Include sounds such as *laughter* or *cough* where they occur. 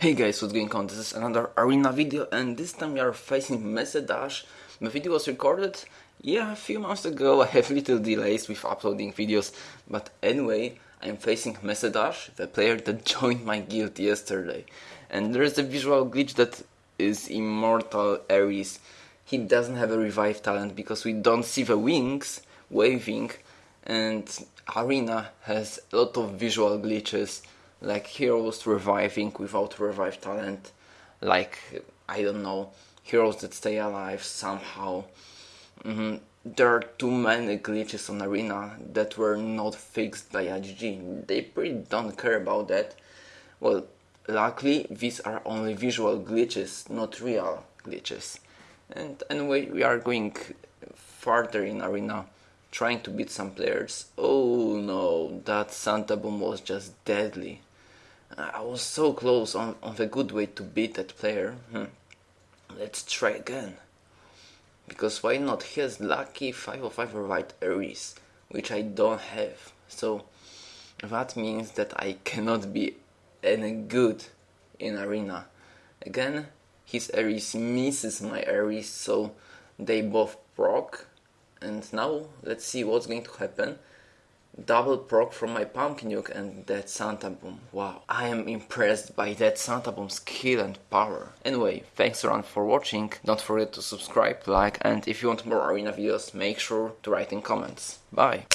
Hey guys, what's going on? This is another arena video and this time we are facing Mesedash. The video was recorded, yeah, a few months ago. *laughs* I have little delays with uploading videos, but anyway, I'm facing Mesedash, the player that *laughs* joined my guild yesterday. And there's a visual glitch that is Immortal Ares. He doesn't have a revive talent because we don't see the wings waving and Arena has a lot of visual glitches like heroes reviving without revive talent, like I don't know, heroes that stay alive somehow. Mm-hmm. There are too many glitches on Arena that were not fixed by IGG. They pretty don't care about that. Well, luckily these are only visual glitches, not real glitches. And anyway, we are going further in Arena trying to beat some players. Oh no, that Santa Boom was just deadly. I was so close on, on the good way to beat that player. Hmm. Let's try again. Because why not? He has lucky 505 right Aries, which I don't have. So that means that I cannot be any good in arena. Again, his Aries misses my Aries, so they both proc. And now let's see what's going to happen double proc from my Pumpkin Duke and that Santa Boom. Wow, I am impressed by that Santa Boom skill and power. Anyway, thanks around for watching. Don't forget to subscribe, like, and if you want more arena videos, make sure to write in comments. Bye!